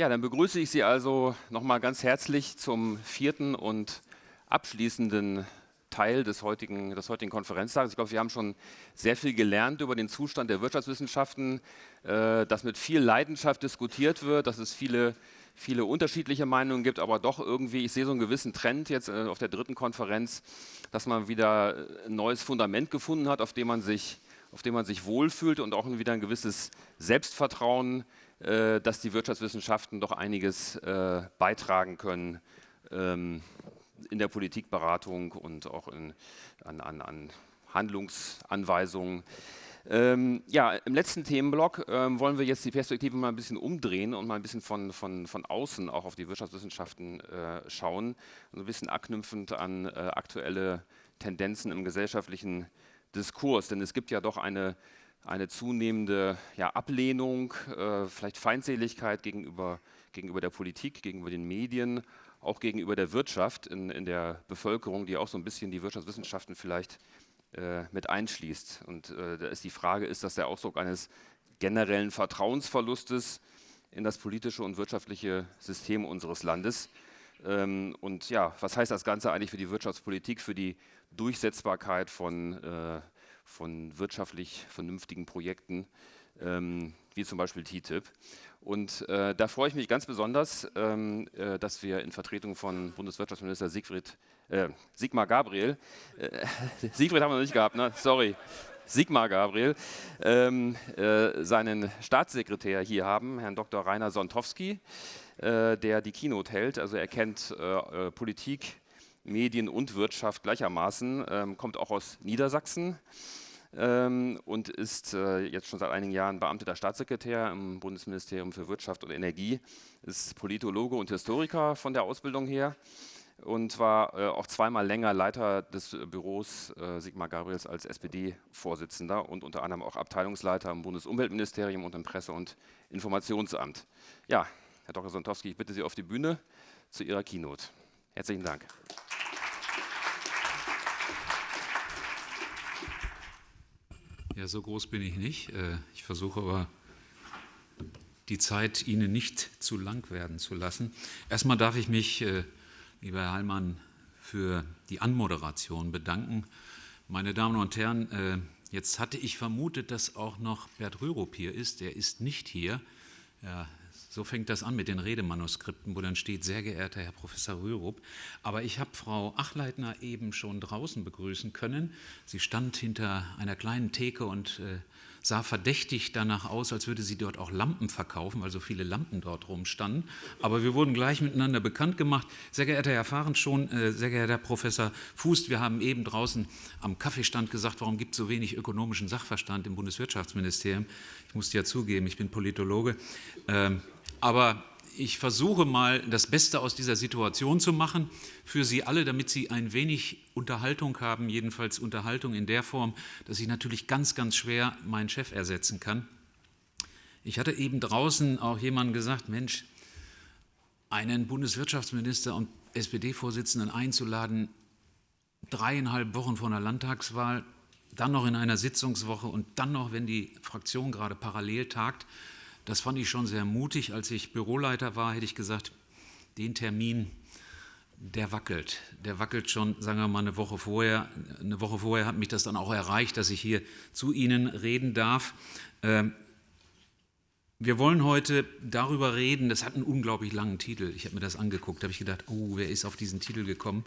Ja, dann begrüße ich Sie also nochmal ganz herzlich zum vierten und abschließenden Teil des heutigen, des heutigen Konferenztages. Ich glaube, wir haben schon sehr viel gelernt über den Zustand der Wirtschaftswissenschaften, äh, dass mit viel Leidenschaft diskutiert wird, dass es viele, viele unterschiedliche Meinungen gibt, aber doch irgendwie, ich sehe so einen gewissen Trend jetzt äh, auf der dritten Konferenz, dass man wieder ein neues Fundament gefunden hat, auf dem man sich, auf dem man sich wohlfühlt und auch wieder ein gewisses Selbstvertrauen äh, dass die Wirtschaftswissenschaften doch einiges äh, beitragen können ähm, in der Politikberatung und auch in, an, an, an Handlungsanweisungen. Ähm, ja, im letzten Themenblock ähm, wollen wir jetzt die Perspektive mal ein bisschen umdrehen und mal ein bisschen von, von, von außen auch auf die Wirtschaftswissenschaften äh, schauen, also ein bisschen anknüpfend an äh, aktuelle Tendenzen im gesellschaftlichen Diskurs. Denn es gibt ja doch eine eine zunehmende ja, Ablehnung, äh, vielleicht Feindseligkeit gegenüber, gegenüber der Politik, gegenüber den Medien, auch gegenüber der Wirtschaft in, in der Bevölkerung, die auch so ein bisschen die Wirtschaftswissenschaften vielleicht äh, mit einschließt. Und äh, da ist die Frage, ist das der Ausdruck eines generellen Vertrauensverlustes in das politische und wirtschaftliche System unseres Landes? Ähm, und ja, was heißt das Ganze eigentlich für die Wirtschaftspolitik, für die Durchsetzbarkeit von äh, von wirtschaftlich vernünftigen Projekten, ähm, wie zum Beispiel TTIP. Und äh, da freue ich mich ganz besonders, ähm, äh, dass wir in Vertretung von Bundeswirtschaftsminister Siegfried, äh, Sigmar Gabriel, äh, Siegfried haben wir noch nicht gehabt, ne? sorry, Sigmar Gabriel, ähm, äh, seinen Staatssekretär hier haben, Herrn Dr. Rainer Sontowski, äh, der die Keynote hält. Also er kennt Politik, Medien und Wirtschaft gleichermaßen, ähm, kommt auch aus Niedersachsen ähm, und ist äh, jetzt schon seit einigen Jahren beamteter Staatssekretär im Bundesministerium für Wirtschaft und Energie, ist Politologe und Historiker von der Ausbildung her und war äh, auch zweimal länger Leiter des Büros äh, Sigmar Gabriels als SPD-Vorsitzender und unter anderem auch Abteilungsleiter im Bundesumweltministerium und im Presse- und Informationsamt. Ja, Herr Dr. Sontowski, ich bitte Sie auf die Bühne zu Ihrer Keynote. Herzlichen Dank. Ja, so groß bin ich nicht. Äh, ich versuche aber, die Zeit Ihnen nicht zu lang werden zu lassen. Erstmal darf ich mich, äh, lieber Herr Heilmann, für die Anmoderation bedanken. Meine Damen und Herren, äh, jetzt hatte ich vermutet, dass auch noch Bert Rürup hier ist. Der ist nicht hier. Er so fängt das an mit den Redemanuskripten, wo dann steht, sehr geehrter Herr Professor Rürup. Aber ich habe Frau Achleitner eben schon draußen begrüßen können. Sie stand hinter einer kleinen Theke und äh, sah verdächtig danach aus, als würde sie dort auch Lampen verkaufen, weil so viele Lampen dort rumstanden. Aber wir wurden gleich miteinander bekannt gemacht. Sehr geehrter Herr Fahrenschon, äh, sehr geehrter Herr Professor Fußt, wir haben eben draußen am Kaffeestand gesagt, warum gibt es so wenig ökonomischen Sachverstand im Bundeswirtschaftsministerium. Ich musste ja zugeben, ich bin Politologe. Ähm, aber ich versuche mal, das Beste aus dieser Situation zu machen für Sie alle, damit Sie ein wenig Unterhaltung haben, jedenfalls Unterhaltung in der Form, dass ich natürlich ganz, ganz schwer meinen Chef ersetzen kann. Ich hatte eben draußen auch jemandem gesagt, Mensch, einen Bundeswirtschaftsminister und SPD-Vorsitzenden einzuladen, dreieinhalb Wochen vor einer Landtagswahl, dann noch in einer Sitzungswoche und dann noch, wenn die Fraktion gerade parallel tagt, das fand ich schon sehr mutig. Als ich Büroleiter war, hätte ich gesagt, den Termin, der wackelt. Der wackelt schon, sagen wir mal, eine Woche vorher. Eine Woche vorher hat mich das dann auch erreicht, dass ich hier zu Ihnen reden darf. Ähm, wir wollen heute darüber reden, das hat einen unglaublich langen Titel. Ich habe mir das angeguckt, da habe ich gedacht, oh, wer ist auf diesen Titel gekommen?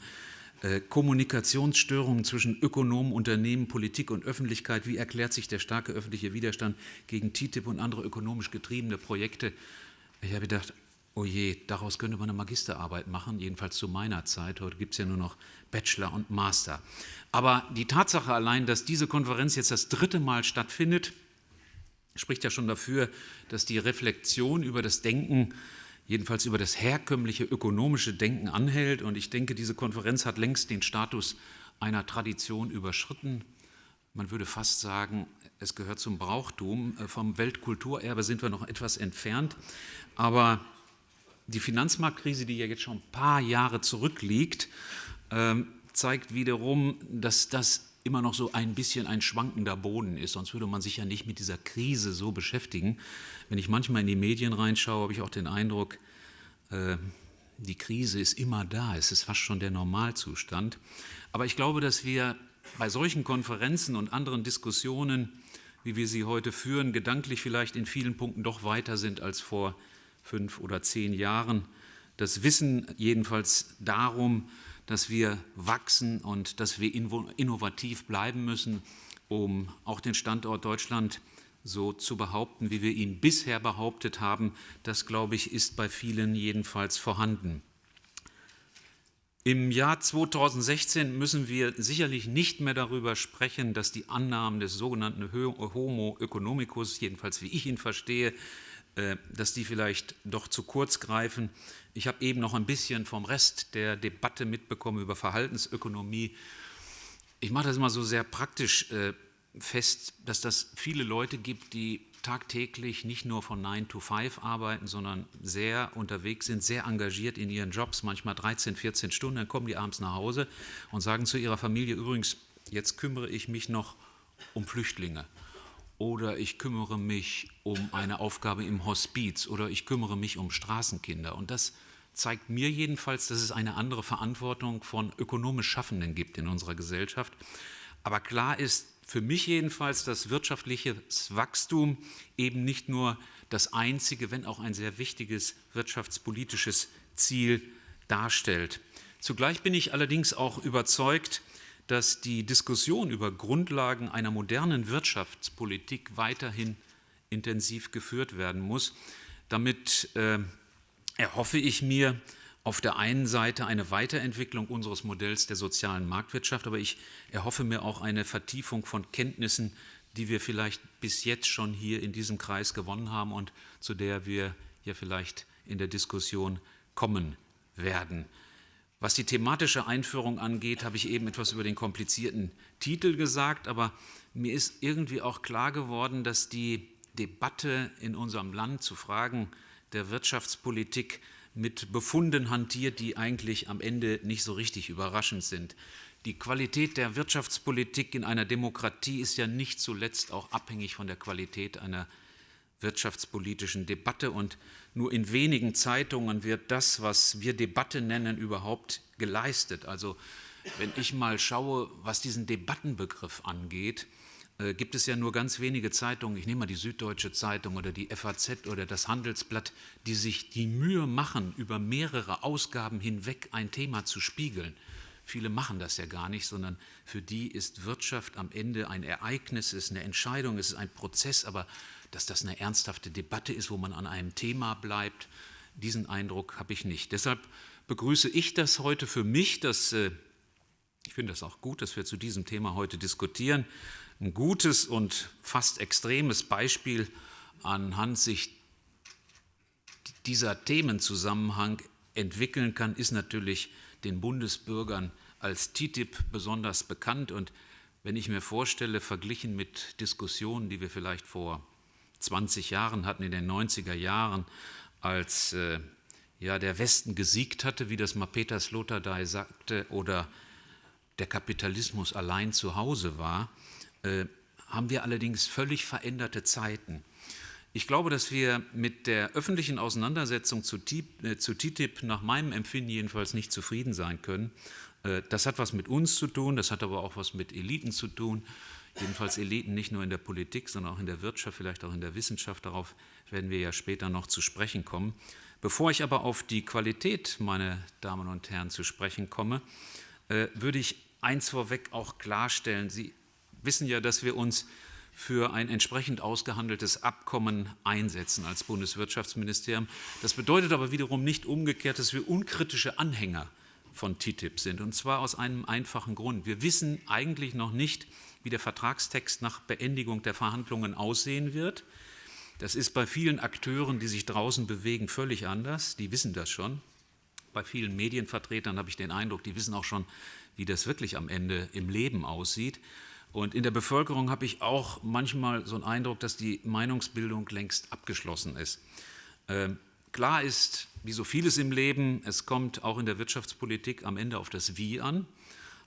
Äh, Kommunikationsstörungen zwischen Ökonomen, Unternehmen, Politik und Öffentlichkeit. Wie erklärt sich der starke öffentliche Widerstand gegen TTIP und andere ökonomisch getriebene Projekte? Ich habe gedacht, oh je, daraus könnte man eine Magisterarbeit machen, jedenfalls zu meiner Zeit. Heute gibt es ja nur noch Bachelor und Master. Aber die Tatsache allein, dass diese Konferenz jetzt das dritte Mal stattfindet, spricht ja schon dafür, dass die Reflexion über das Denken jedenfalls über das herkömmliche ökonomische Denken anhält. Und ich denke, diese Konferenz hat längst den Status einer Tradition überschritten. Man würde fast sagen, es gehört zum Brauchtum. Äh, vom Weltkulturerbe sind wir noch etwas entfernt. Aber die Finanzmarktkrise, die ja jetzt schon ein paar Jahre zurückliegt, ähm, zeigt wiederum, dass das immer noch so ein bisschen ein schwankender Boden ist. Sonst würde man sich ja nicht mit dieser Krise so beschäftigen. Wenn ich manchmal in die Medien reinschaue, habe ich auch den Eindruck, äh, die Krise ist immer da. Es ist fast schon der Normalzustand. Aber ich glaube, dass wir bei solchen Konferenzen und anderen Diskussionen, wie wir sie heute führen, gedanklich vielleicht in vielen Punkten doch weiter sind als vor fünf oder zehn Jahren. Das Wissen jedenfalls darum, dass wir wachsen und dass wir innovativ bleiben müssen, um auch den Standort Deutschland so zu behaupten, wie wir ihn bisher behauptet haben. Das, glaube ich, ist bei vielen jedenfalls vorhanden. Im Jahr 2016 müssen wir sicherlich nicht mehr darüber sprechen, dass die Annahmen des sogenannten Homo economicus, jedenfalls wie ich ihn verstehe, dass die vielleicht doch zu kurz greifen. Ich habe eben noch ein bisschen vom Rest der Debatte mitbekommen über Verhaltensökonomie. Ich mache das immer so sehr praktisch äh, fest, dass das viele Leute gibt, die tagtäglich nicht nur von 9 to 5 arbeiten, sondern sehr unterwegs sind, sehr engagiert in ihren Jobs, manchmal 13, 14 Stunden, dann kommen die abends nach Hause und sagen zu ihrer Familie, übrigens, jetzt kümmere ich mich noch um Flüchtlinge oder ich kümmere mich um eine Aufgabe im Hospiz oder ich kümmere mich um Straßenkinder. Und das zeigt mir jedenfalls, dass es eine andere Verantwortung von ökonomisch Schaffenden gibt in unserer Gesellschaft. Aber klar ist für mich jedenfalls, dass wirtschaftliches Wachstum eben nicht nur das einzige, wenn auch ein sehr wichtiges wirtschaftspolitisches Ziel darstellt. Zugleich bin ich allerdings auch überzeugt, dass die Diskussion über Grundlagen einer modernen Wirtschaftspolitik weiterhin intensiv geführt werden muss. Damit äh, erhoffe ich mir auf der einen Seite eine Weiterentwicklung unseres Modells der sozialen Marktwirtschaft, aber ich erhoffe mir auch eine Vertiefung von Kenntnissen, die wir vielleicht bis jetzt schon hier in diesem Kreis gewonnen haben und zu der wir ja vielleicht in der Diskussion kommen werden. Was die thematische Einführung angeht, habe ich eben etwas über den komplizierten Titel gesagt, aber mir ist irgendwie auch klar geworden, dass die Debatte in unserem Land zu Fragen der Wirtschaftspolitik mit Befunden hantiert, die eigentlich am Ende nicht so richtig überraschend sind. Die Qualität der Wirtschaftspolitik in einer Demokratie ist ja nicht zuletzt auch abhängig von der Qualität einer wirtschaftspolitischen Debatte und nur in wenigen Zeitungen wird das, was wir Debatte nennen, überhaupt geleistet. Also wenn ich mal schaue, was diesen Debattenbegriff angeht, äh, gibt es ja nur ganz wenige Zeitungen, ich nehme mal die Süddeutsche Zeitung oder die FAZ oder das Handelsblatt, die sich die Mühe machen, über mehrere Ausgaben hinweg ein Thema zu spiegeln. Viele machen das ja gar nicht, sondern für die ist Wirtschaft am Ende ein Ereignis, ist eine Entscheidung, ist ein Prozess, aber dass das eine ernsthafte Debatte ist, wo man an einem Thema bleibt, diesen Eindruck habe ich nicht. Deshalb begrüße ich das heute für mich, dass, äh, ich finde das auch gut, dass wir zu diesem Thema heute diskutieren. Ein gutes und fast extremes Beispiel anhand sich dieser Themenzusammenhang entwickeln kann, ist natürlich den Bundesbürgern als TTIP besonders bekannt. Und wenn ich mir vorstelle, verglichen mit Diskussionen, die wir vielleicht vor 20 Jahren hatten, in den 90er Jahren, als äh, ja, der Westen gesiegt hatte, wie das mal Peter Sloterdijk sagte, oder der Kapitalismus allein zu Hause war, äh, haben wir allerdings völlig veränderte Zeiten. Ich glaube, dass wir mit der öffentlichen Auseinandersetzung zu, äh, TTIP nach meinem Empfinden jedenfalls nicht zufrieden sein können. Äh, das hat was mit uns zu tun, das hat aber auch was mit Eliten zu tun jedenfalls Eliten nicht nur in der Politik, sondern auch in der Wirtschaft, vielleicht auch in der Wissenschaft. Darauf werden wir ja später noch zu sprechen kommen. Bevor ich aber auf die Qualität, meine Damen und Herren, zu sprechen komme, äh, würde ich eins vorweg auch klarstellen. Sie wissen ja, dass wir uns für ein entsprechend ausgehandeltes Abkommen einsetzen als Bundeswirtschaftsministerium. Das bedeutet aber wiederum nicht umgekehrt, dass wir unkritische Anhänger von TTIP sind. Und zwar aus einem einfachen Grund. Wir wissen eigentlich noch nicht, wie der Vertragstext nach Beendigung der Verhandlungen aussehen wird. Das ist bei vielen Akteuren, die sich draußen bewegen, völlig anders. Die wissen das schon. Bei vielen Medienvertretern habe ich den Eindruck, die wissen auch schon, wie das wirklich am Ende im Leben aussieht. Und in der Bevölkerung habe ich auch manchmal so einen Eindruck, dass die Meinungsbildung längst abgeschlossen ist. Ähm, klar ist, wie so vieles im Leben, es kommt auch in der Wirtschaftspolitik am Ende auf das Wie an.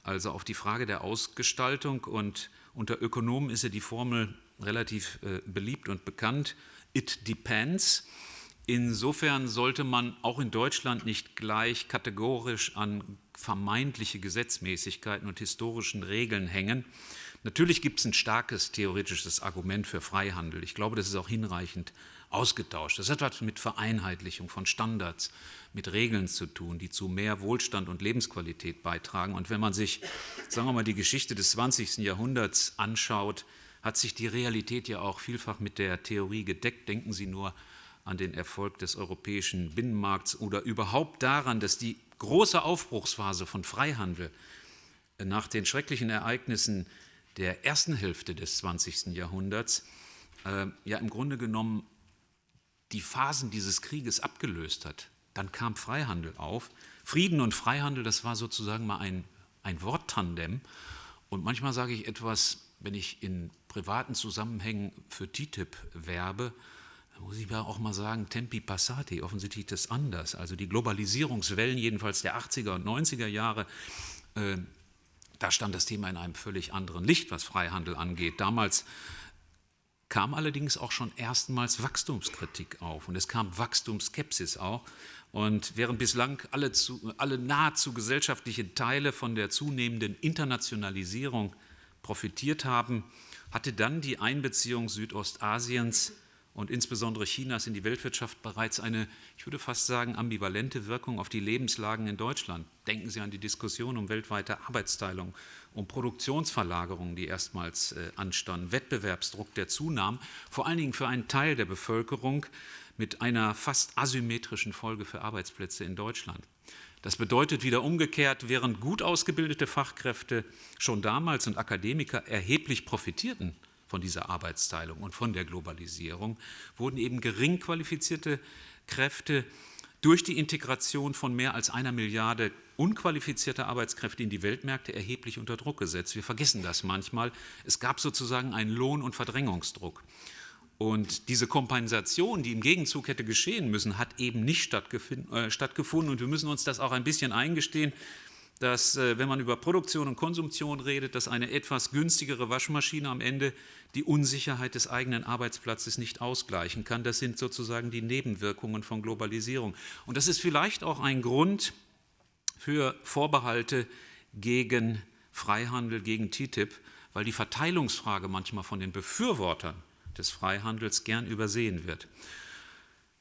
Also auf die Frage der Ausgestaltung. Und unter Ökonomen ist ja die Formel relativ äh, beliebt und bekannt. It depends. Insofern sollte man auch in Deutschland nicht gleich kategorisch an vermeintliche Gesetzmäßigkeiten und historischen Regeln hängen. Natürlich gibt es ein starkes theoretisches Argument für Freihandel. Ich glaube, das ist auch hinreichend ausgetauscht. Das hat etwas mit Vereinheitlichung von Standards, mit Regeln zu tun, die zu mehr Wohlstand und Lebensqualität beitragen. Und wenn man sich, sagen wir mal, die Geschichte des 20. Jahrhunderts anschaut, hat sich die Realität ja auch vielfach mit der Theorie gedeckt. Denken Sie nur an den Erfolg des europäischen Binnenmarkts oder überhaupt daran, dass die große Aufbruchsphase von Freihandel nach den schrecklichen Ereignissen der ersten Hälfte des 20. Jahrhunderts äh, ja im Grunde genommen die Phasen dieses Krieges abgelöst hat. Dann kam Freihandel auf. Frieden und Freihandel, das war sozusagen mal ein, ein Worttandem. Und manchmal sage ich etwas, wenn ich in privaten Zusammenhängen für TTIP werbe, muss ich auch mal sagen, Tempi Passati, offensichtlich das anders. Also die Globalisierungswellen jedenfalls der 80er und 90er Jahre, äh, da stand das Thema in einem völlig anderen Licht, was Freihandel angeht. Damals kam allerdings auch schon erstmals Wachstumskritik auf und es kam Wachstumsskepsis auch. Und während bislang alle, zu, alle nahezu gesellschaftliche Teile von der zunehmenden Internationalisierung profitiert haben, hatte dann die Einbeziehung Südostasiens und insbesondere Chinas in die Weltwirtschaft bereits eine, ich würde fast sagen, ambivalente Wirkung auf die Lebenslagen in Deutschland. Denken Sie an die Diskussion um weltweite Arbeitsteilung, um Produktionsverlagerungen, die erstmals äh, anstanden, Wettbewerbsdruck, der zunahm, vor allen Dingen für einen Teil der Bevölkerung mit einer fast asymmetrischen Folge für Arbeitsplätze in Deutschland. Das bedeutet wieder umgekehrt, während gut ausgebildete Fachkräfte schon damals und Akademiker erheblich profitierten von dieser Arbeitsteilung und von der Globalisierung, wurden eben gering qualifizierte Kräfte durch die Integration von mehr als einer Milliarde unqualifizierter Arbeitskräfte in die Weltmärkte erheblich unter Druck gesetzt. Wir vergessen das manchmal. Es gab sozusagen einen Lohn- und Verdrängungsdruck. Und diese Kompensation, die im Gegenzug hätte geschehen müssen, hat eben nicht äh, stattgefunden. Und wir müssen uns das auch ein bisschen eingestehen dass, äh, wenn man über Produktion und Konsumtion redet, dass eine etwas günstigere Waschmaschine am Ende die Unsicherheit des eigenen Arbeitsplatzes nicht ausgleichen kann. Das sind sozusagen die Nebenwirkungen von Globalisierung. Und das ist vielleicht auch ein Grund für Vorbehalte gegen Freihandel, gegen TTIP, weil die Verteilungsfrage manchmal von den Befürwortern des Freihandels gern übersehen wird.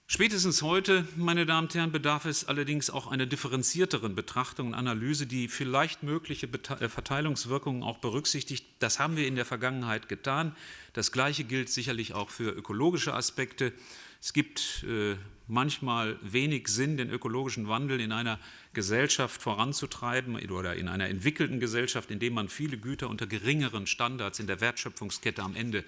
Spätestens heute, meine Damen und Herren, bedarf es allerdings auch einer differenzierteren Betrachtung und Analyse, die vielleicht mögliche äh, Verteilungswirkungen auch berücksichtigt. Das haben wir in der Vergangenheit getan. Das Gleiche gilt sicherlich auch für ökologische Aspekte. Es gibt äh, manchmal wenig Sinn, den ökologischen Wandel in einer Gesellschaft voranzutreiben oder in einer entwickelten Gesellschaft, in der man viele Güter unter geringeren Standards in der Wertschöpfungskette am Ende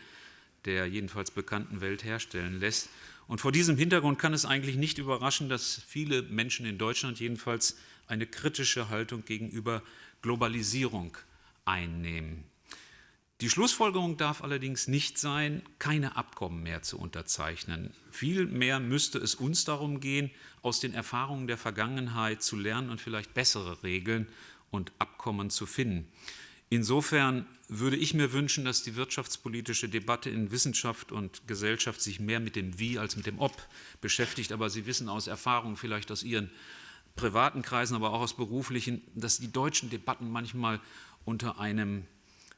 der jedenfalls bekannten Welt herstellen lässt. Und vor diesem Hintergrund kann es eigentlich nicht überraschen, dass viele Menschen in Deutschland jedenfalls eine kritische Haltung gegenüber Globalisierung einnehmen. Die Schlussfolgerung darf allerdings nicht sein, keine Abkommen mehr zu unterzeichnen. Vielmehr müsste es uns darum gehen, aus den Erfahrungen der Vergangenheit zu lernen und vielleicht bessere Regeln und Abkommen zu finden. Insofern würde ich mir wünschen, dass die wirtschaftspolitische Debatte in Wissenschaft und Gesellschaft sich mehr mit dem Wie als mit dem Ob beschäftigt. Aber Sie wissen aus Erfahrung, vielleicht aus Ihren privaten Kreisen, aber auch aus beruflichen, dass die deutschen Debatten manchmal unter einem,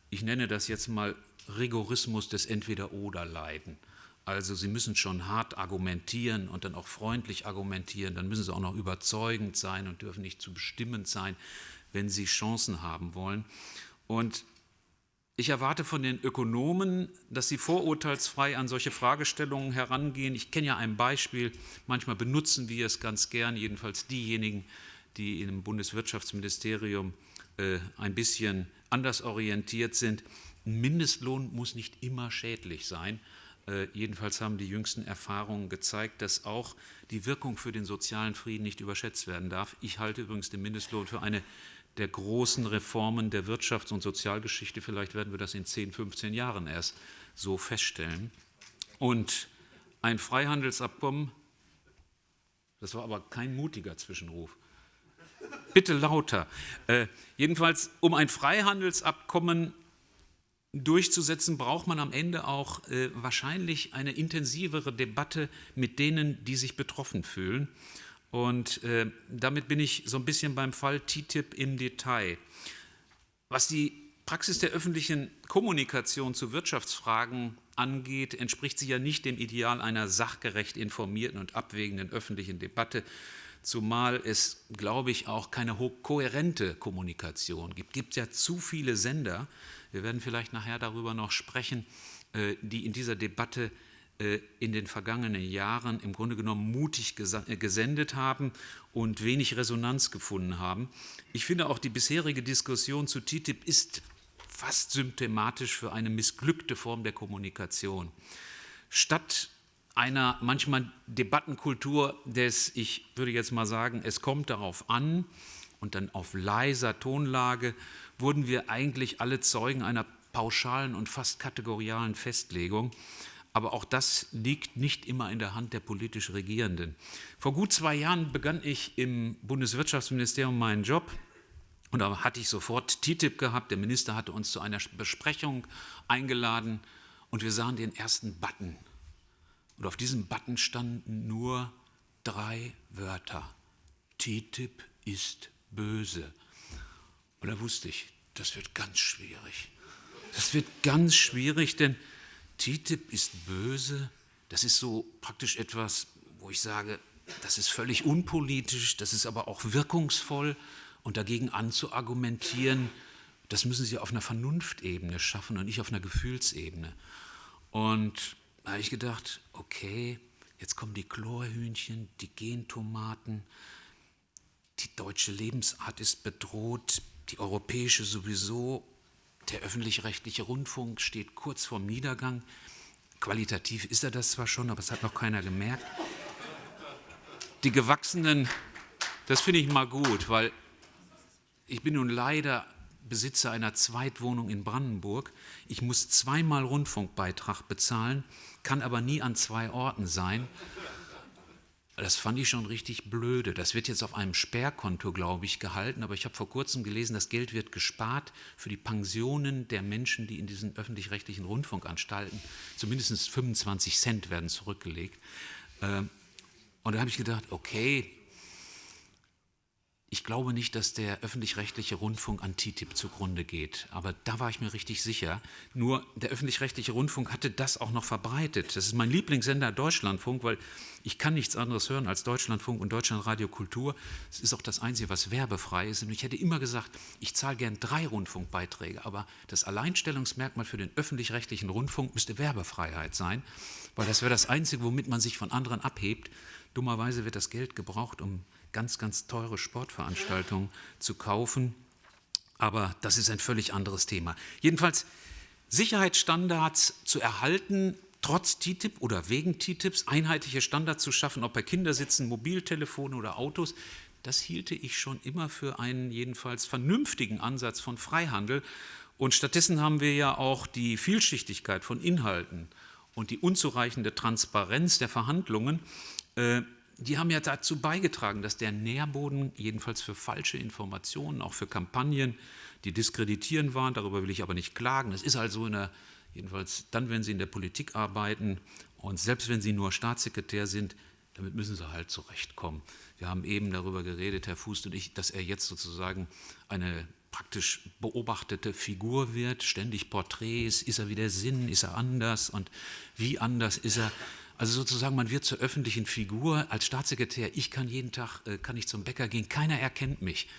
ich nenne das jetzt mal, Rigorismus des Entweder-Oder leiden. Also Sie müssen schon hart argumentieren und dann auch freundlich argumentieren, dann müssen Sie auch noch überzeugend sein und dürfen nicht zu bestimmend sein, wenn Sie Chancen haben wollen. Und ich erwarte von den Ökonomen, dass sie vorurteilsfrei an solche Fragestellungen herangehen. Ich kenne ja ein Beispiel, manchmal benutzen wir es ganz gern, jedenfalls diejenigen, die im Bundeswirtschaftsministerium äh, ein bisschen anders orientiert sind. Ein Mindestlohn muss nicht immer schädlich sein. Äh, jedenfalls haben die jüngsten Erfahrungen gezeigt, dass auch die Wirkung für den sozialen Frieden nicht überschätzt werden darf. Ich halte übrigens den Mindestlohn für eine der großen Reformen der Wirtschafts- und Sozialgeschichte. Vielleicht werden wir das in 10, 15 Jahren erst so feststellen. Und ein Freihandelsabkommen, das war aber kein mutiger Zwischenruf. Bitte lauter. Äh, jedenfalls, um ein Freihandelsabkommen durchzusetzen, braucht man am Ende auch äh, wahrscheinlich eine intensivere Debatte mit denen, die sich betroffen fühlen. Und äh, damit bin ich so ein bisschen beim Fall TTIP im Detail. Was die Praxis der öffentlichen Kommunikation zu Wirtschaftsfragen angeht, entspricht sie ja nicht dem Ideal einer sachgerecht informierten und abwägenden öffentlichen Debatte, zumal es, glaube ich, auch keine kohärente Kommunikation gibt. Es gibt ja zu viele Sender, wir werden vielleicht nachher darüber noch sprechen, äh, die in dieser Debatte in den vergangenen Jahren im Grunde genommen mutig äh, gesendet haben und wenig Resonanz gefunden haben. Ich finde auch die bisherige Diskussion zu TTIP ist fast symptomatisch für eine missglückte Form der Kommunikation. Statt einer manchmal Debattenkultur des, ich würde jetzt mal sagen, es kommt darauf an und dann auf leiser Tonlage, wurden wir eigentlich alle Zeugen einer pauschalen und fast kategorialen Festlegung. Aber auch das liegt nicht immer in der Hand der politisch Regierenden. Vor gut zwei Jahren begann ich im Bundeswirtschaftsministerium meinen Job. Und da hatte ich sofort TTIP gehabt. Der Minister hatte uns zu einer Besprechung eingeladen und wir sahen den ersten Button. Und auf diesem Button standen nur drei Wörter. TTIP ist böse. Und da wusste ich, das wird ganz schwierig. Das wird ganz schwierig, denn TTIP ist böse. Das ist so praktisch etwas, wo ich sage, das ist völlig unpolitisch, das ist aber auch wirkungsvoll. Und dagegen anzuargumentieren, das müssen Sie auf einer Vernunftebene schaffen und nicht auf einer Gefühlsebene. Und da habe ich gedacht, okay, jetzt kommen die Chlorhühnchen, die Gentomaten, die deutsche Lebensart ist bedroht, die europäische sowieso, der öffentlich-rechtliche Rundfunk steht kurz vorm Niedergang. Qualitativ ist er das zwar schon, aber es hat noch keiner gemerkt. Die Gewachsenen, das finde ich mal gut, weil ich bin nun leider Besitzer einer Zweitwohnung in Brandenburg. Ich muss zweimal Rundfunkbeitrag bezahlen, kann aber nie an zwei Orten sein. Das fand ich schon richtig blöde. Das wird jetzt auf einem Sperrkonto, glaube ich, gehalten, aber ich habe vor kurzem gelesen, das Geld wird gespart für die Pensionen der Menschen, die in diesen öffentlich-rechtlichen Rundfunkanstalten, zumindest 25 Cent werden zurückgelegt. Ähm, und da habe ich gedacht, okay, ich glaube nicht, dass der öffentlich-rechtliche Rundfunk an TTIP zugrunde geht, aber da war ich mir richtig sicher. Nur der öffentlich-rechtliche Rundfunk hatte das auch noch verbreitet. Das ist mein Lieblingssender Deutschlandfunk, weil ich kann nichts anderes hören als Deutschlandfunk und Deutschlandradio Kultur. Es ist auch das Einzige, was werbefrei ist. Und ich hätte immer gesagt, ich zahle gern drei Rundfunkbeiträge, aber das Alleinstellungsmerkmal für den öffentlich-rechtlichen Rundfunk müsste Werbefreiheit sein, weil das wäre das Einzige, womit man sich von anderen abhebt. Dummerweise wird das Geld gebraucht, um ganz, ganz teure Sportveranstaltungen zu kaufen. Aber das ist ein völlig anderes Thema. Jedenfalls Sicherheitsstandards zu erhalten, trotz TTIP oder wegen TTIPs, einheitliche Standards zu schaffen, ob bei Kindersitzen, Mobiltelefonen oder Autos, das hielte ich schon immer für einen jedenfalls vernünftigen Ansatz von Freihandel. Und stattdessen haben wir ja auch die Vielschichtigkeit von Inhalten und die unzureichende Transparenz der Verhandlungen äh, die haben ja dazu beigetragen, dass der Nährboden jedenfalls für falsche Informationen, auch für Kampagnen, die diskreditierend waren, darüber will ich aber nicht klagen. Es ist also in der, jedenfalls dann, wenn Sie in der Politik arbeiten und selbst wenn Sie nur Staatssekretär sind, damit müssen Sie halt zurechtkommen. Wir haben eben darüber geredet, Herr Fuß und ich, dass er jetzt sozusagen eine praktisch beobachtete Figur wird, ständig Porträts, ist er wieder Sinn, ist er anders und wie anders ist er. Also sozusagen, man wird zur öffentlichen Figur. Als Staatssekretär, ich kann jeden Tag, äh, kann ich zum Bäcker gehen, keiner erkennt mich.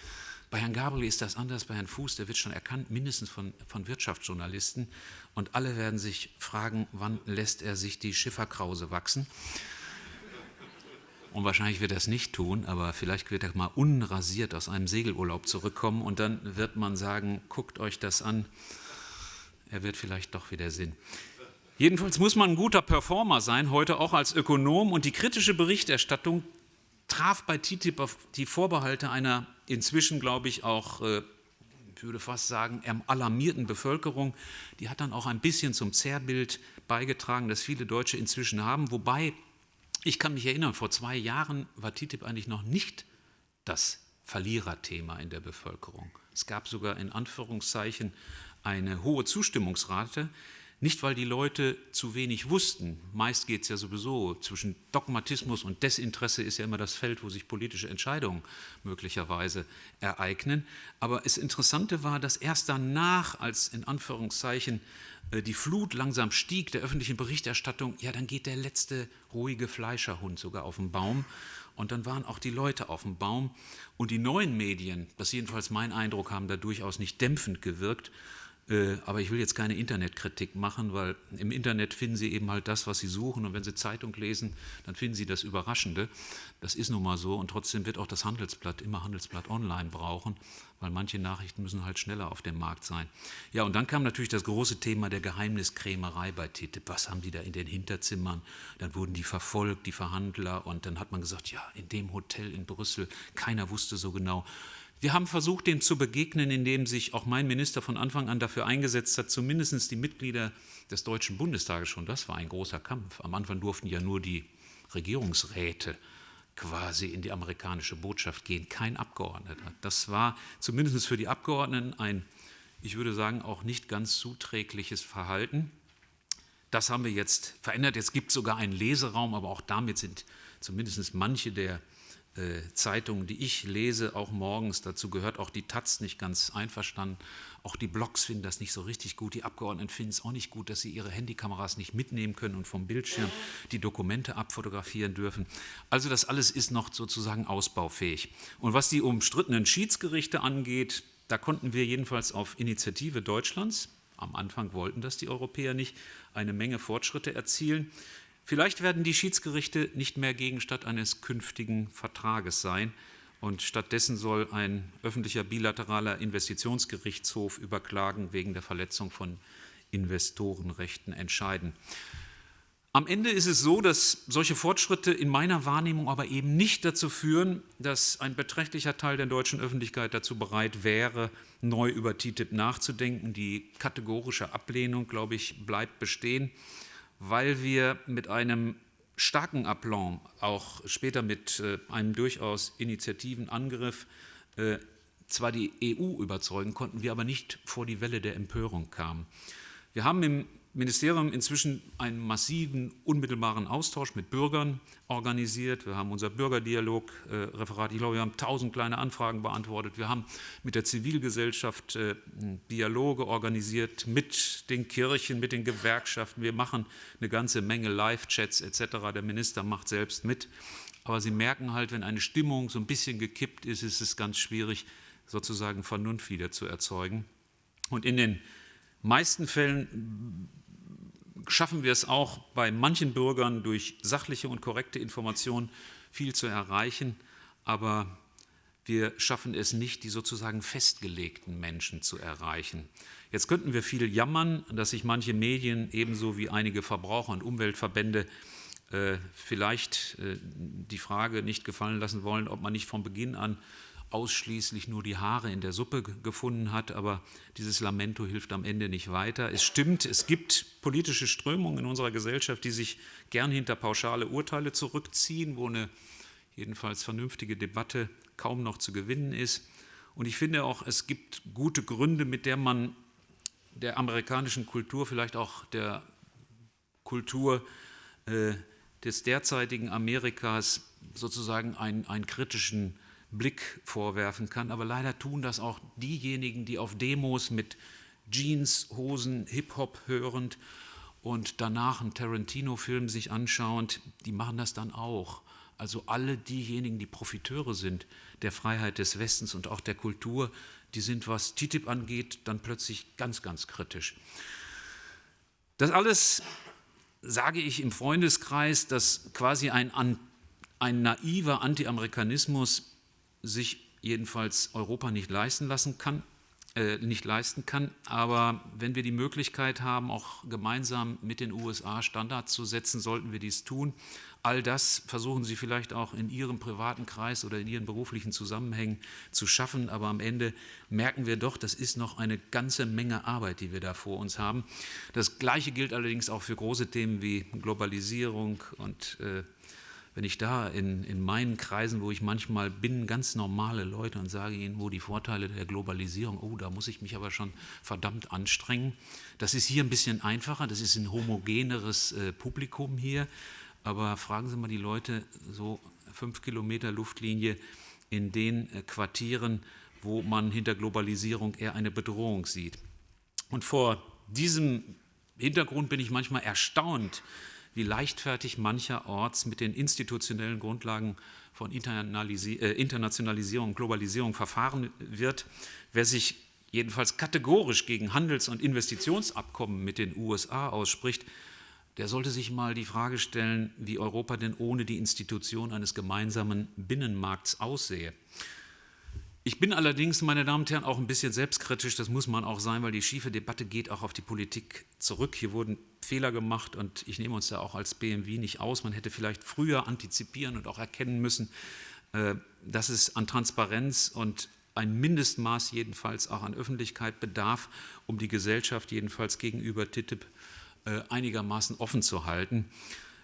Bei Herrn Gabriel ist das anders, bei Herrn Fuß, der wird schon erkannt, mindestens von, von Wirtschaftsjournalisten. Und alle werden sich fragen, wann lässt er sich die Schifferkrause wachsen? Und wahrscheinlich wird er es nicht tun, aber vielleicht wird er mal unrasiert aus einem Segelurlaub zurückkommen und dann wird man sagen, guckt euch das an, er wird vielleicht doch wieder Sinn. Jedenfalls muss man ein guter Performer sein, heute auch als Ökonom. Und die kritische Berichterstattung traf bei TTIP auf die Vorbehalte einer inzwischen, glaube ich, auch, äh, ich würde fast sagen, alarmierten Bevölkerung. Die hat dann auch ein bisschen zum Zerrbild beigetragen, das viele Deutsche inzwischen haben. Wobei, ich kann mich erinnern, vor zwei Jahren war TTIP eigentlich noch nicht das Verliererthema in der Bevölkerung. Es gab sogar in Anführungszeichen eine hohe Zustimmungsrate, nicht, weil die Leute zu wenig wussten. Meist geht es ja sowieso zwischen Dogmatismus und Desinteresse ist ja immer das Feld, wo sich politische Entscheidungen möglicherweise ereignen. Aber das Interessante war, dass erst danach, als in Anführungszeichen äh, die Flut langsam stieg der öffentlichen Berichterstattung, ja, dann geht der letzte ruhige Fleischerhund sogar auf den Baum. Und dann waren auch die Leute auf dem Baum. Und die neuen Medien, das ist jedenfalls mein Eindruck, haben da durchaus nicht dämpfend gewirkt, aber ich will jetzt keine Internetkritik machen, weil im Internet finden Sie eben halt das, was Sie suchen. Und wenn Sie Zeitung lesen, dann finden Sie das Überraschende. Das ist nun mal so. Und trotzdem wird auch das Handelsblatt immer Handelsblatt online brauchen, weil manche Nachrichten müssen halt schneller auf dem Markt sein. Ja, und dann kam natürlich das große Thema der Geheimniskrämerei bei TTIP. Was haben die da in den Hinterzimmern? Dann wurden die verfolgt, die Verhandler. Und dann hat man gesagt, ja, in dem Hotel in Brüssel, keiner wusste so genau, wir haben versucht, dem zu begegnen, indem sich auch mein Minister von Anfang an dafür eingesetzt hat, zumindest die Mitglieder des Deutschen Bundestages schon, das war ein großer Kampf. Am Anfang durften ja nur die Regierungsräte quasi in die amerikanische Botschaft gehen, kein Abgeordneter. Das war zumindest für die Abgeordneten ein, ich würde sagen, auch nicht ganz zuträgliches Verhalten. Das haben wir jetzt verändert. Jetzt gibt es sogar einen Leseraum, aber auch damit sind zumindest manche der Zeitungen, die ich lese, auch morgens, dazu gehört auch die Taz nicht ganz einverstanden. Auch die Blogs finden das nicht so richtig gut. Die Abgeordneten finden es auch nicht gut, dass sie ihre Handykameras nicht mitnehmen können und vom Bildschirm die Dokumente abfotografieren dürfen. Also das alles ist noch sozusagen ausbaufähig. Und was die umstrittenen Schiedsgerichte angeht, da konnten wir jedenfalls auf Initiative Deutschlands, am Anfang wollten das die Europäer nicht, eine Menge Fortschritte erzielen. Vielleicht werden die Schiedsgerichte nicht mehr Gegenstand eines künftigen Vertrages sein und stattdessen soll ein öffentlicher bilateraler Investitionsgerichtshof über Klagen wegen der Verletzung von Investorenrechten entscheiden. Am Ende ist es so, dass solche Fortschritte in meiner Wahrnehmung aber eben nicht dazu führen, dass ein beträchtlicher Teil der deutschen Öffentlichkeit dazu bereit wäre, neu über TTIP nachzudenken. Die kategorische Ablehnung, glaube ich, bleibt bestehen weil wir mit einem starken Aplomb, auch später mit äh, einem durchaus Initiativenangriff, äh, zwar die EU überzeugen konnten, wir aber nicht vor die Welle der Empörung kamen. Wir haben im Ministerium inzwischen einen massiven, unmittelbaren Austausch mit Bürgern organisiert. Wir haben unser Bürgerdialog-Referat, äh, ich glaube, wir haben tausend kleine Anfragen beantwortet. Wir haben mit der Zivilgesellschaft äh, Dialoge organisiert, mit den Kirchen, mit den Gewerkschaften. Wir machen eine ganze Menge Live-Chats etc. Der Minister macht selbst mit. Aber Sie merken halt, wenn eine Stimmung so ein bisschen gekippt ist, ist es ganz schwierig, sozusagen Vernunft wieder zu erzeugen. Und in den meisten Fällen schaffen wir es auch bei manchen Bürgern durch sachliche und korrekte Informationen viel zu erreichen, aber wir schaffen es nicht, die sozusagen festgelegten Menschen zu erreichen. Jetzt könnten wir viel jammern, dass sich manche Medien ebenso wie einige Verbraucher- und Umweltverbände äh, vielleicht äh, die Frage nicht gefallen lassen wollen, ob man nicht von Beginn an ausschließlich nur die Haare in der Suppe gefunden hat, aber dieses Lamento hilft am Ende nicht weiter. Es stimmt, es gibt politische Strömungen in unserer Gesellschaft, die sich gern hinter pauschale Urteile zurückziehen, wo eine jedenfalls vernünftige Debatte kaum noch zu gewinnen ist. Und ich finde auch, es gibt gute Gründe, mit der man der amerikanischen Kultur, vielleicht auch der Kultur äh, des derzeitigen Amerikas sozusagen einen, einen kritischen Blick vorwerfen kann. Aber leider tun das auch diejenigen, die auf Demos mit Jeans, Hosen, Hip-Hop hörend und danach einen Tarantino-Film sich anschauend, die machen das dann auch. Also alle diejenigen, die Profiteure sind der Freiheit des Westens und auch der Kultur, die sind, was TTIP angeht, dann plötzlich ganz, ganz kritisch. Das alles sage ich im Freundeskreis, dass quasi ein, ein naiver Anti-Amerikanismus sich jedenfalls Europa nicht leisten lassen kann, äh, nicht leisten kann. Aber wenn wir die Möglichkeit haben, auch gemeinsam mit den USA Standards zu setzen, sollten wir dies tun. All das versuchen Sie vielleicht auch in Ihrem privaten Kreis oder in Ihren beruflichen Zusammenhängen zu schaffen. Aber am Ende merken wir doch, das ist noch eine ganze Menge Arbeit, die wir da vor uns haben. Das Gleiche gilt allerdings auch für große Themen wie Globalisierung und äh, wenn ich da in, in meinen Kreisen, wo ich manchmal bin, ganz normale Leute und sage ihnen, wo die Vorteile der Globalisierung, oh, da muss ich mich aber schon verdammt anstrengen. Das ist hier ein bisschen einfacher, das ist ein homogeneres äh, Publikum hier, aber fragen Sie mal die Leute, so fünf Kilometer Luftlinie in den äh, Quartieren, wo man hinter Globalisierung eher eine Bedrohung sieht. Und vor diesem Hintergrund bin ich manchmal erstaunt, wie leichtfertig mancherorts mit den institutionellen Grundlagen von äh, Internationalisierung und Globalisierung verfahren wird. Wer sich jedenfalls kategorisch gegen Handels- und Investitionsabkommen mit den USA ausspricht, der sollte sich mal die Frage stellen, wie Europa denn ohne die Institution eines gemeinsamen Binnenmarkts aussehe. Ich bin allerdings, meine Damen und Herren, auch ein bisschen selbstkritisch, das muss man auch sein, weil die schiefe Debatte geht auch auf die Politik zurück. Hier wurden Fehler gemacht und ich nehme uns da auch als BMW nicht aus. Man hätte vielleicht früher antizipieren und auch erkennen müssen, äh, dass es an Transparenz und ein Mindestmaß jedenfalls auch an Öffentlichkeit bedarf, um die Gesellschaft jedenfalls gegenüber TTIP äh, einigermaßen offen zu halten.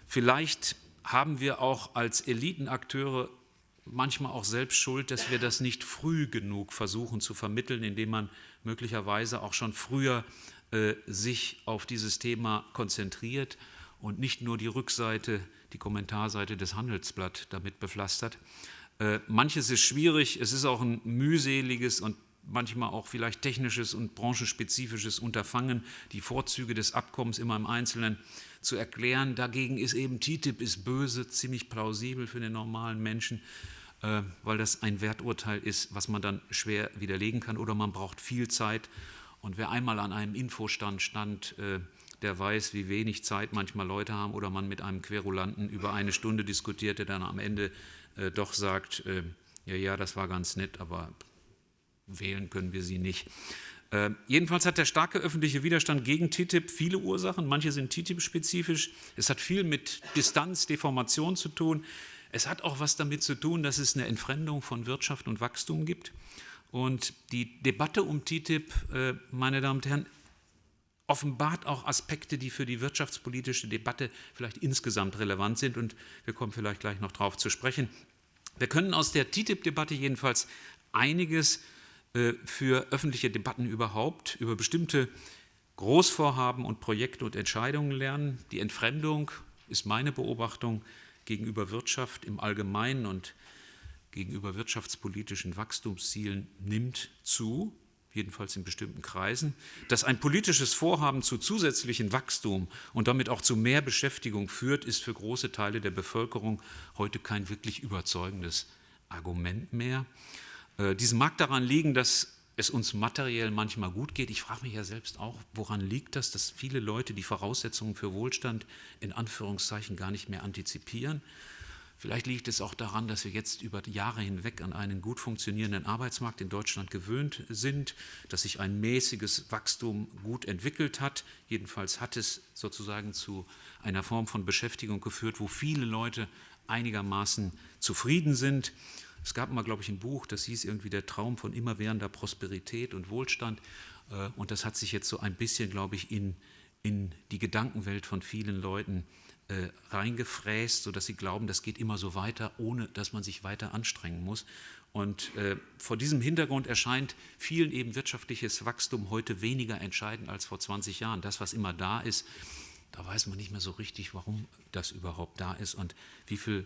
Vielleicht haben wir auch als Elitenakteure manchmal auch selbst schuld, dass wir das nicht früh genug versuchen zu vermitteln, indem man möglicherweise auch schon früher äh, sich auf dieses Thema konzentriert und nicht nur die Rückseite, die Kommentarseite des Handelsblatt damit bepflastert. Äh, manches ist schwierig, es ist auch ein mühseliges und manchmal auch vielleicht technisches und branchenspezifisches Unterfangen, die Vorzüge des Abkommens immer im Einzelnen zu erklären. Dagegen ist eben TTIP ist böse, ziemlich plausibel für den normalen Menschen. Äh, weil das ein Werturteil ist, was man dann schwer widerlegen kann oder man braucht viel Zeit. Und wer einmal an einem Infostand stand, äh, der weiß, wie wenig Zeit manchmal Leute haben oder man mit einem Querulanten über eine Stunde diskutiert, der dann am Ende äh, doch sagt, ja, ja, das war ganz nett, aber wählen können wir sie nicht. Äh, jedenfalls hat der starke öffentliche Widerstand gegen TTIP viele Ursachen. Manche sind TTIP-spezifisch. Es hat viel mit Distanz, Deformation zu tun. Es hat auch was damit zu tun, dass es eine Entfremdung von Wirtschaft und Wachstum gibt. Und die Debatte um TTIP, äh, meine Damen und Herren, offenbart auch Aspekte, die für die wirtschaftspolitische Debatte vielleicht insgesamt relevant sind. Und wir kommen vielleicht gleich noch darauf zu sprechen. Wir können aus der TTIP-Debatte jedenfalls einiges äh, für öffentliche Debatten überhaupt, über bestimmte Großvorhaben und Projekte und Entscheidungen lernen. Die Entfremdung ist meine Beobachtung gegenüber Wirtschaft im Allgemeinen und gegenüber wirtschaftspolitischen Wachstumszielen nimmt zu, jedenfalls in bestimmten Kreisen, dass ein politisches Vorhaben zu zusätzlichem Wachstum und damit auch zu mehr Beschäftigung führt, ist für große Teile der Bevölkerung heute kein wirklich überzeugendes Argument mehr. Äh, dies mag daran liegen, dass es uns materiell manchmal gut geht. Ich frage mich ja selbst auch, woran liegt das, dass viele Leute die Voraussetzungen für Wohlstand in Anführungszeichen gar nicht mehr antizipieren. Vielleicht liegt es auch daran, dass wir jetzt über Jahre hinweg an einen gut funktionierenden Arbeitsmarkt in Deutschland gewöhnt sind, dass sich ein mäßiges Wachstum gut entwickelt hat. Jedenfalls hat es sozusagen zu einer Form von Beschäftigung geführt, wo viele Leute einigermaßen zufrieden sind. Es gab mal, glaube ich, ein Buch, das hieß irgendwie der Traum von immerwährender Prosperität und Wohlstand. Äh, und das hat sich jetzt so ein bisschen, glaube ich, in, in die Gedankenwelt von vielen Leuten äh, reingefräst, sodass sie glauben, das geht immer so weiter, ohne dass man sich weiter anstrengen muss. Und äh, vor diesem Hintergrund erscheint vielen eben wirtschaftliches Wachstum heute weniger entscheidend als vor 20 Jahren. Das, was immer da ist, da weiß man nicht mehr so richtig, warum das überhaupt da ist und wie viel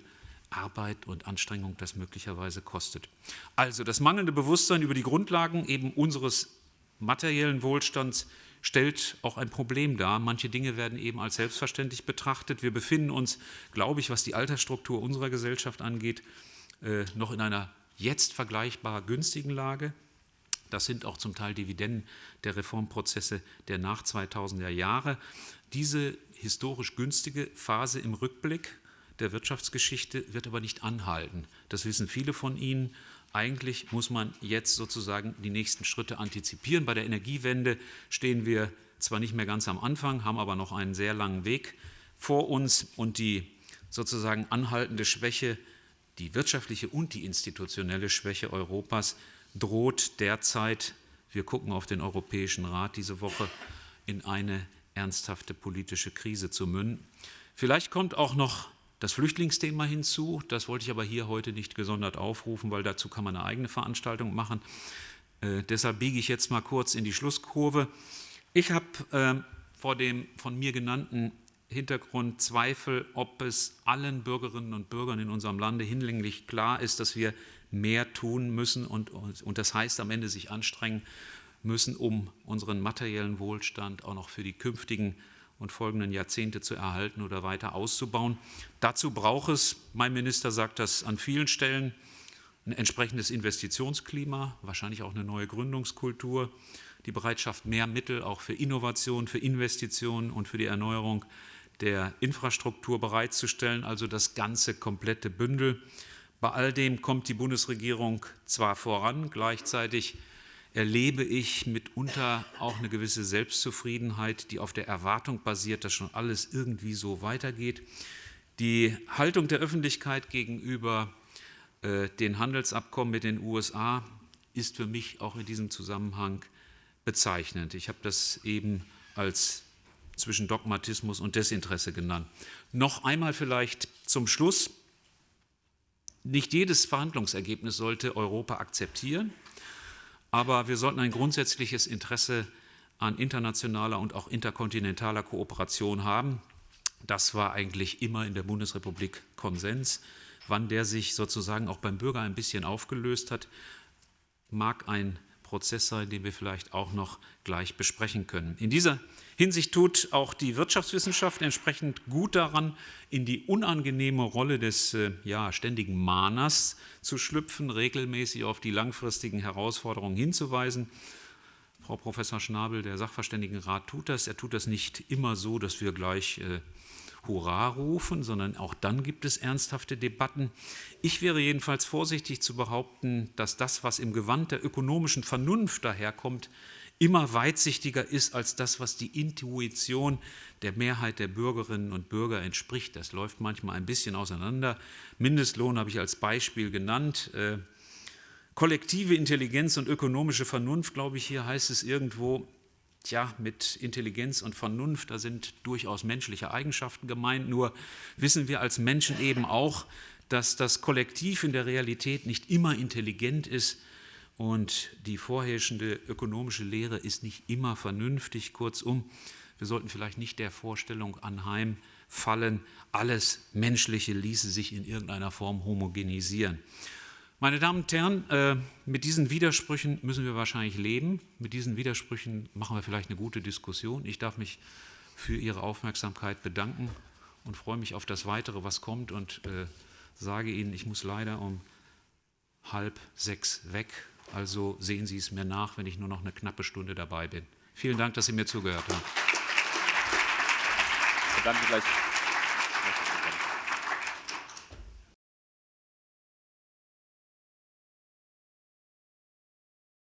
Arbeit und Anstrengung das möglicherweise kostet. Also das mangelnde Bewusstsein über die Grundlagen eben unseres materiellen Wohlstands stellt auch ein Problem dar. Manche Dinge werden eben als selbstverständlich betrachtet. Wir befinden uns, glaube ich, was die Altersstruktur unserer Gesellschaft angeht, äh, noch in einer jetzt vergleichbar günstigen Lage. Das sind auch zum Teil Dividenden der Reformprozesse der nach 2000er Jahre. Diese historisch günstige Phase im Rückblick der Wirtschaftsgeschichte wird aber nicht anhalten. Das wissen viele von Ihnen. Eigentlich muss man jetzt sozusagen die nächsten Schritte antizipieren. Bei der Energiewende stehen wir zwar nicht mehr ganz am Anfang, haben aber noch einen sehr langen Weg vor uns und die sozusagen anhaltende Schwäche, die wirtschaftliche und die institutionelle Schwäche Europas droht derzeit, wir gucken auf den Europäischen Rat diese Woche, in eine ernsthafte politische Krise zu münden. Vielleicht kommt auch noch das Flüchtlingsthema hinzu. Das wollte ich aber hier heute nicht gesondert aufrufen, weil dazu kann man eine eigene Veranstaltung machen. Äh, deshalb biege ich jetzt mal kurz in die Schlusskurve. Ich habe äh, vor dem von mir genannten Hintergrund Zweifel, ob es allen Bürgerinnen und Bürgern in unserem Lande hinlänglich klar ist, dass wir mehr tun müssen und, und das heißt am Ende sich anstrengen müssen, um unseren materiellen Wohlstand auch noch für die künftigen und folgenden Jahrzehnte zu erhalten oder weiter auszubauen. Dazu braucht es, mein Minister sagt das an vielen Stellen, ein entsprechendes Investitionsklima, wahrscheinlich auch eine neue Gründungskultur, die Bereitschaft, mehr Mittel auch für Innovation, für Investitionen und für die Erneuerung der Infrastruktur bereitzustellen, also das ganze komplette Bündel. Bei all dem kommt die Bundesregierung zwar voran, gleichzeitig erlebe ich mitunter auch eine gewisse Selbstzufriedenheit, die auf der Erwartung basiert, dass schon alles irgendwie so weitergeht. Die Haltung der Öffentlichkeit gegenüber äh, den Handelsabkommen mit den USA ist für mich auch in diesem Zusammenhang bezeichnend. Ich habe das eben als zwischen Dogmatismus und Desinteresse genannt. Noch einmal vielleicht zum Schluss. Nicht jedes Verhandlungsergebnis sollte Europa akzeptieren, aber wir sollten ein grundsätzliches Interesse an internationaler und auch interkontinentaler Kooperation haben. Das war eigentlich immer in der Bundesrepublik Konsens. Wann der sich sozusagen auch beim Bürger ein bisschen aufgelöst hat, mag ein Prozess sein, den wir vielleicht auch noch gleich besprechen können. In dieser Hinsicht tut auch die Wirtschaftswissenschaft entsprechend gut daran, in die unangenehme Rolle des äh, ja, ständigen Mahners zu schlüpfen, regelmäßig auf die langfristigen Herausforderungen hinzuweisen. Frau Professor Schnabel, der Sachverständigenrat, tut das. Er tut das nicht immer so, dass wir gleich äh, Hurra rufen, sondern auch dann gibt es ernsthafte Debatten. Ich wäre jedenfalls vorsichtig zu behaupten, dass das, was im Gewand der ökonomischen Vernunft daherkommt, immer weitsichtiger ist als das, was die Intuition der Mehrheit der Bürgerinnen und Bürger entspricht. Das läuft manchmal ein bisschen auseinander. Mindestlohn habe ich als Beispiel genannt. Äh, kollektive Intelligenz und ökonomische Vernunft, glaube ich, hier heißt es irgendwo, Tja, mit Intelligenz und Vernunft, da sind durchaus menschliche Eigenschaften gemeint, nur wissen wir als Menschen eben auch, dass das Kollektiv in der Realität nicht immer intelligent ist und die vorherrschende ökonomische Lehre ist nicht immer vernünftig. Kurzum, wir sollten vielleicht nicht der Vorstellung anheimfallen, alles Menschliche ließe sich in irgendeiner Form homogenisieren. Meine Damen und Herren, äh, mit diesen Widersprüchen müssen wir wahrscheinlich leben. Mit diesen Widersprüchen machen wir vielleicht eine gute Diskussion. Ich darf mich für Ihre Aufmerksamkeit bedanken und freue mich auf das Weitere, was kommt und äh, sage Ihnen, ich muss leider um halb sechs weg. Also sehen Sie es mir nach, wenn ich nur noch eine knappe Stunde dabei bin. Vielen Dank, dass Sie mir zugehört haben. Danke gleich.